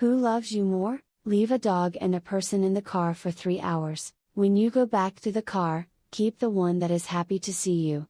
Who loves you more? Leave a dog and a person in the car for 3 hours. When you go back to the car, keep the one that is happy to see you.